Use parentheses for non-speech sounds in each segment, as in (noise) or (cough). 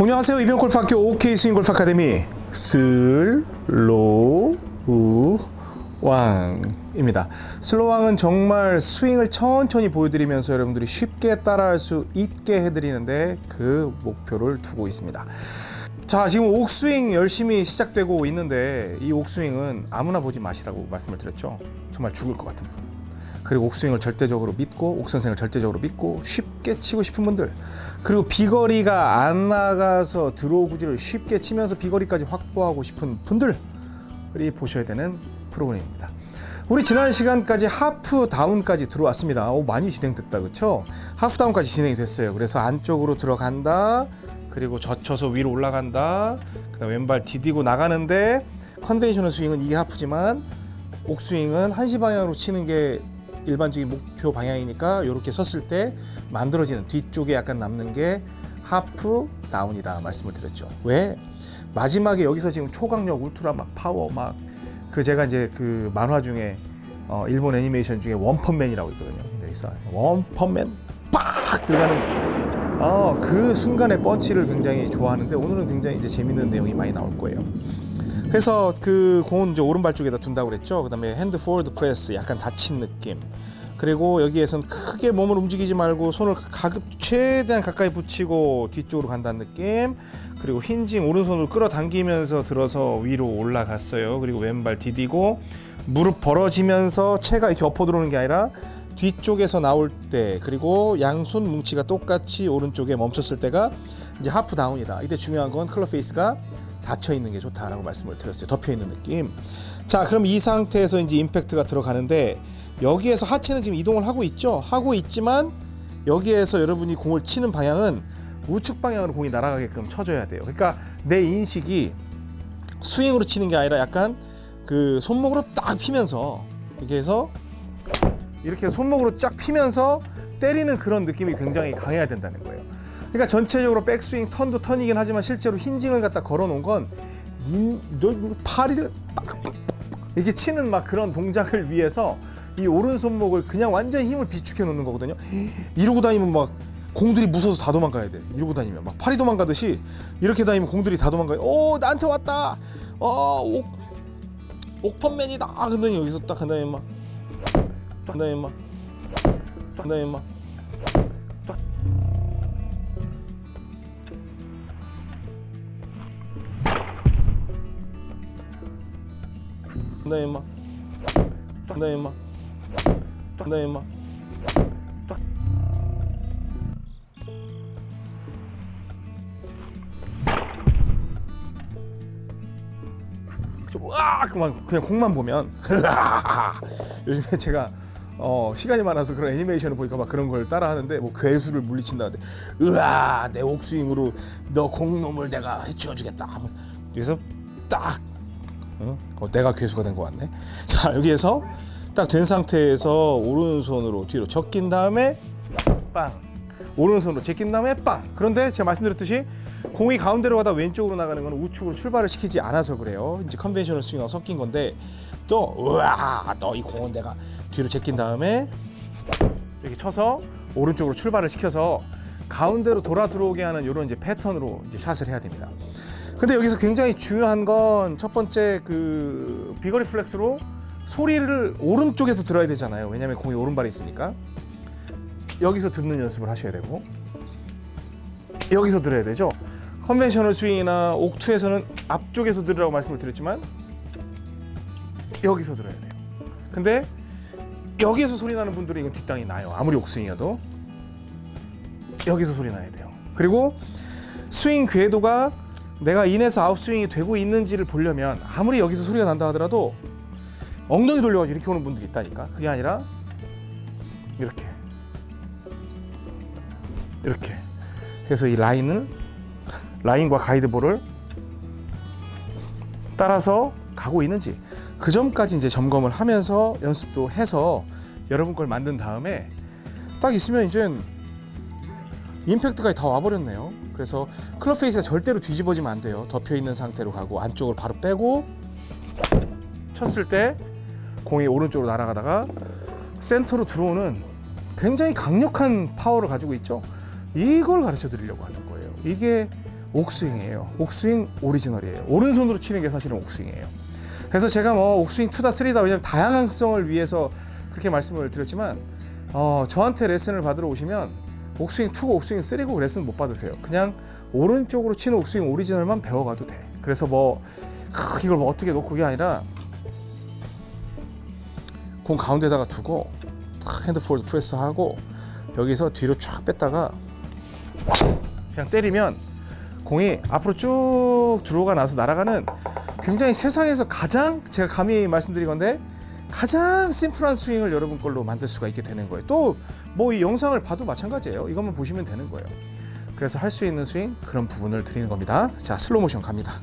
안녕하세요. 이병옥 골프학교 옥스윙 골프 아카데미 slow왕입니다. slow왕은 정말 스윙을 천천히 보여드리면서 여러분들이 쉽게 따라할 수 있게 해드리는데 그 목표를 두고 있습니다. 자, 지금 옥스윙 열심히 시작되고 있는데 이 옥스윙은 아무나 보지 마시라고 말씀을 드렸죠. 정말 죽을 것 같은 분. 그리고 옥스윙을 절대적으로 믿고 옥선생을 절대적으로 믿고 쉽게 치고 싶은 분들 그리고 비거리가 안 나가서 draw 구질을 쉽게 치면서 비거리까지 확보하고 싶은 분들이 보셔야 되는 프로그램입니다. 우리 지난 시간까지 half down까지 들어왔습니다. 오, 많이 진행됐다, 그렇죠? half down까지 진행이 됐어요. 그래서 안쪽으로 들어간다, 그리고 젖혀서 위로 올라간다, 그다음 왼발 디디고 나가는데 conventional 스윙은 이게 half지만 옥스윙은 한시 방향으로 치는 게 일반적인 목표 방향이니까 이렇게 섰을 때 만들어지는 뒤쪽에 약간 남는 게 half down이다 말씀을 드렸죠. 왜? 마지막에 여기서 지금 초강력 울트라 막 파워 막 그 제가 이제 그 만화 중에 어 일본 애니메이션 중에 원펀맨이라고 있거든요. 여기서 원펀맨 빡 들어가는 어 그 순간의 펀치를 굉장히 좋아하는데 오늘은 굉장히 이제 재밌는 내용이 많이 나올 거예요. 그래서 그 공은 이제 오른발 쪽에다 둔다고 그랬죠. 그 다음에 hand forward press 약간 닫힌 느낌. 그리고 여기에선 크게 몸을 움직이지 말고 손을 가급 최대한 가까이 붙이고 뒤쪽으로 간다는 느낌. 그리고 hinging 오른손을 끌어당기면서 들어서 위로 올라갔어요. 그리고 왼발 디디고 무릎 벌어지면서 채가 이렇게 엎어 들어오는 게 아니라 뒤쪽에서 나올 때 그리고 양손 뭉치가 똑같이 오른쪽에 멈췄을 때가 이제 half down이다. 이때 중요한 건 club face가 닫혀 있는 게 좋다라고 말씀을 드렸어요. 덮여 있는 느낌. 자, 그럼 이 상태에서 이제 임팩트가 들어가는데 여기에서 하체는 지금 이동을 하고 있죠. 하고 있지만 여기에서 여러분이 공을 치는 방향은 우측 방향으로 공이 날아가게끔 쳐줘야 돼요. 그러니까 내 인식이 스윙으로 치는 게 아니라 약간 그 손목으로 딱 피면서 이렇게 해서 이렇게 손목으로 쫙 피면서 때리는 그런 느낌이 굉장히 강해야 된다는 거예요. 그러니까 전체적으로 백스윙 턴도 턴이긴 하지만 실제로 힌징을 갖다 걸어놓은 건 인, 너 팔을 이렇게 치는 막 그런 동작을 위해서 이 오른 손목을 그냥 완전히 힘을 비축해 놓는 거거든요. 이러고 다니면 막 공들이 무서워서 다 도망가야 돼. 이러고 다니면 막 팔이 도망가듯이 이렇게 다니면 공들이 다 도망가요. 오 나한테 왔다. 어 옥 옥펀맨이다. 근데 여기서 딱 한다음에 막, 딱 한다음에 막, 딱 한다음에 막. 그다음에 막, 그다음에 막, 그다음에 막. 와 그만 그냥 공만 보면. (laughs) 요즘에 제가 어 시간이 많아서 그런 애니메이션을 보니까 막 그런 걸 따라 하는데 뭐 괴수를 물리친다는데 으아 내 옥스윙으로 너 공놈을 내가 해치워주겠다. 그래서 딱 어? 어, 내가 괴수가 된 것 같네 (laughs) 자 여기에서 딱 된 상태에서 오른손으로 뒤로 제낀 다음에 빵 오른손으로 제낀 다음에 빵 그런데 제가 말씀드렸듯이 공이 가운데로 가다 왼쪽으로 나가는 건 우측으로 출발을 시키지 않아서 그래요. 이제 conventional 스윙하고 섞인 건데 또 우와 너 이 공은 내가 뒤로 제낀 다음에 이렇게 쳐서 오른쪽으로 출발을 시켜서 가운데로 돌아 들어오게 하는 이런 이제 패턴으로 이제 샷을 해야 됩니다. 근데 여기서 굉장히 중요한 건 첫 번째 그 비거리 플렉스로 소리를 오른쪽에서 들어야 되잖아요. 왜냐하면 공이 오른발에 있으니까 여기서 듣는 연습을 하셔야 되고 여기서 들어야 되죠. conventional 스윙이나 옥two에서는 앞쪽에서 들으라고 말씀을 드렸지만 여기서 들어야 돼요. 근데 여기에서 소리 나는 분들은 이건 뒷땅이 나요. 아무리 옥스윙이어도 여기서 소리 나야 돼요. 그리고 스윙 궤도가 내가 인에서 아웃스윙이 되고 있는지를 보려면 아무리 여기서 소리가 난다 하더라도 엉덩이 돌려가지고 이렇게 오는 분들이 있다니까. 그게 아니라 이렇게 이렇게 그래서 이 라인을 라인과 가이드볼을 따라서 가고 있는지 그 점까지 이제 점검을 하면서 연습도 해서 여러분 걸 만든 다음에 딱 있으면 이제 임팩트까지 다 와버렸네요. 그래서 club face가 절대로 뒤집어지면 안 돼요. 덮여 있는 상태로 가고 안쪽을 바로 빼고 쳤을 때 공이 오른쪽으로 날아가다가 센터로 들어오는 굉장히 강력한 파워를 가지고 있죠. 이걸 가르쳐 드리려고 하는 거예요. 이게 옥스윙이에요. 옥스윙 오리지널이에요. 오른손으로 치는 게 사실은 옥스윙이에요. 그래서 제가 뭐 옥스윙 two다 three다 왜냐면 다양성을 위해서 그렇게 말씀을 드렸지만 어, 저한테 레슨을 받으러 오시면 옥스윙 two고 옥스윙 three고 레슨 못 받으세요. 그냥 오른쪽으로 치는 옥스윙 오리지널만 배워가도 돼. 그래서 뭐 크, 이걸 뭐 어떻게 놓고 그게 아니라 공 가운데다가 두고 탁 hand forward press하고 여기서 뒤로 쫙 뺐다가 그냥 때리면 공이 앞으로 쭉 들어가 나서 날아가는 굉장히 세상에서 가장 제가 감히 말씀드린 건데 가장 심플한 스윙을 여러분 걸로 만들 수가 있게 되는 거예요. 또 뭐 이 영상을 봐도 마찬가지예요. 이것만 보시면 되는 거예요. 그래서 할 수 있는 스윙 그런 부분을 드리는 겁니다. 자 슬로 모션 갑니다.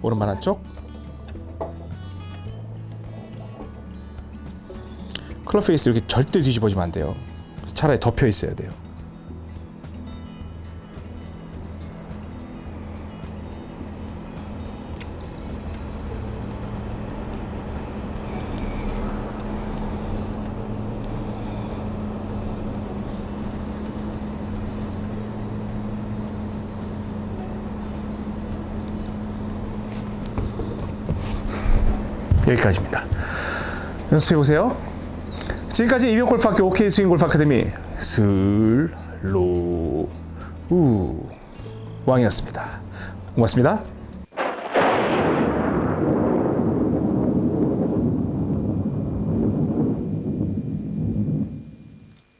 오른발 한쪽 클럽 페이스 이렇게 절대 뒤집어지면 안 돼요. 차라리 덮여 있어야 돼요. 여기까지입니다. 연습해 보세요. 지금까지 이병 골프학교 OK 스윙 골프 아카데미 슬로우 왕이었습니다. 고맙습니다.